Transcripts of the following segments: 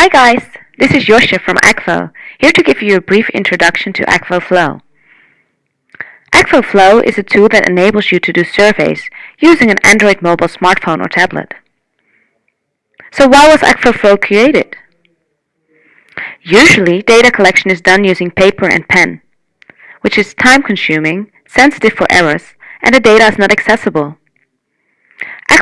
Hi guys, this is Josje from Akvo, here to give you a brief introduction to Akvo Flow. Akvo Flow is a tool that enables you to do surveys using an Android mobile smartphone or tablet. So why was Akvo Flow created? Usually, data collection is done using paper and pen, which is time-consuming, sensitive for errors, and the data is not accessible.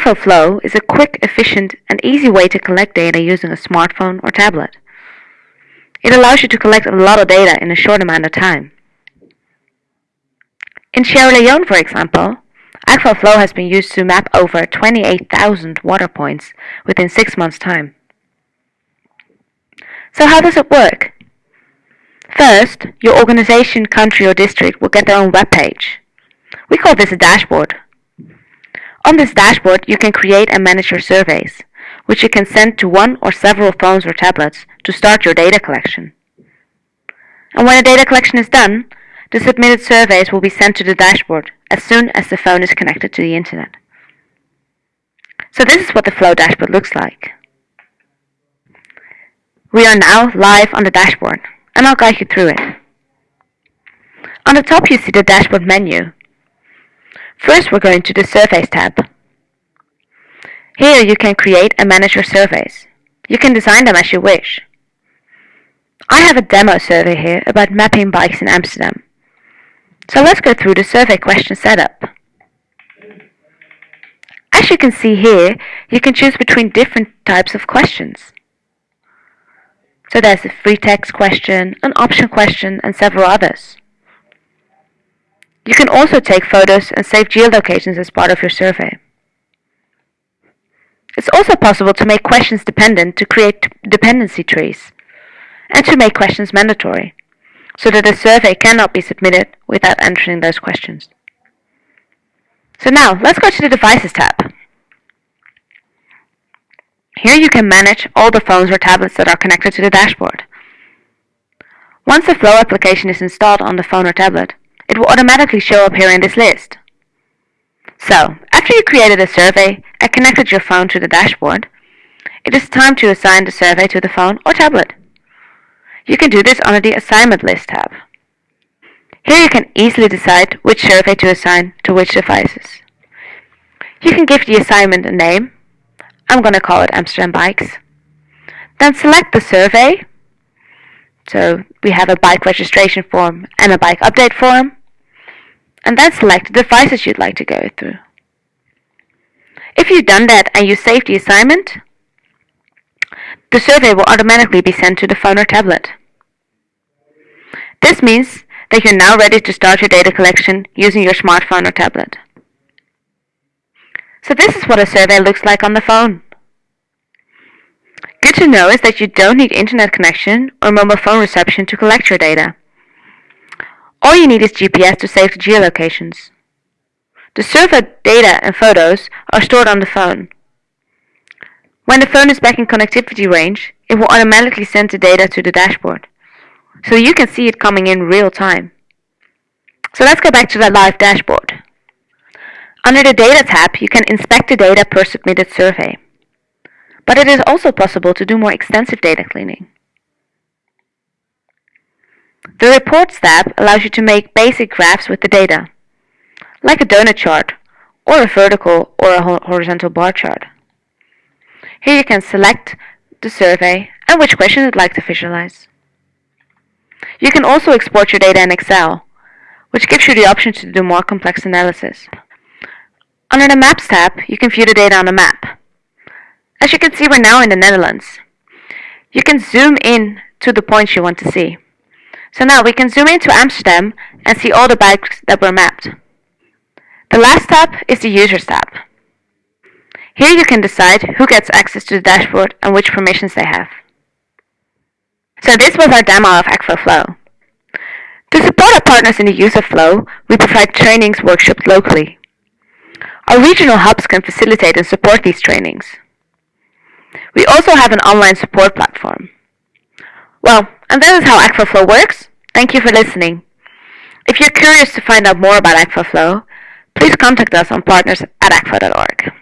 Akvo Flow is a quick, efficient, and easy way to collect data using a smartphone or tablet. It allows you to collect a lot of data in a short amount of time. In Sierra Leone, for example, Akvo Flow has been used to map over 28,000 water points within six months' time. So how does it work? First, your organization, country, or district will get their own web page. We call this a dashboard. On this dashboard, you can create and manage your surveys, which you can send to one or several phones or tablets to start your data collection. And when the data collection is done, the submitted surveys will be sent to the dashboard as soon as the phone is connected to the internet. So this is what the Flow dashboard looks like. We are now live on the dashboard, and I'll guide you through it. On the top you see the dashboard menu, First, we're going to the Surveys tab. Here you can create and manage your surveys. You can design them as you wish. I have a demo survey here about mapping bikes in Amsterdam. So let's go through the survey question setup. As you can see here, you can choose between different types of questions. So there's a free text question, an option question, and several others. You can also take photos and save geolocations as part of your survey. It's also possible to make questions dependent to create dependency trees, and to make questions mandatory, so that a survey cannot be submitted without answering those questions. So now, let's go to the Devices tab. Here you can manage all the phones or tablets that are connected to the dashboard. Once the Flow application is installed on the phone or tablet, it will automatically show up here in this list. So, after you created a survey and connected your phone to the dashboard, it is time to assign the survey to the phone or tablet. You can do this under the Assignment List tab. Here you can easily decide which survey to assign to which devices. You can give the assignment a name. I'm going to call it Amsterdam Bikes. Then select the survey. So we have a bike registration form and a bike update form and then select the devices you'd like to go through. If you've done that and you save the assignment, the survey will automatically be sent to the phone or tablet. This means that you're now ready to start your data collection using your smartphone or tablet. So this is what a survey looks like on the phone. Good to know is that you don't need internet connection or mobile phone reception to collect your data. All you need is GPS to save the geolocations. The survey data and photos are stored on the phone. When the phone is back in connectivity range, it will automatically send the data to the dashboard. So you can see it coming in real time. So let's go back to the live dashboard. Under the Data tab, you can inspect the data per submitted survey. But it is also possible to do more extensive data cleaning. The Reports tab allows you to make basic graphs with the data, like a donut chart, or a vertical or a horizontal bar chart. Here you can select the survey and which question you'd like to visualize. You can also export your data in Excel, which gives you the option to do more complex analysis. Under the Maps tab, you can view the data on a map. As you can see, we're now in the Netherlands. You can zoom in to the points you want to see. So now we can zoom into Amsterdam and see all the bikes that were mapped. The last tab is the Users tab. Here you can decide who gets access to the dashboard and which permissions they have. So this was our demo of Akvo Flow. To support our partners in the use of Flow, we provide trainings workshops locally. Our regional hubs can facilitate and support these trainings. We also have an online support platform. Well, and that is how Akvo Flow works. Thank you for listening. If you're curious to find out more about Akvo Flow, please contact us on partners at akvo.org.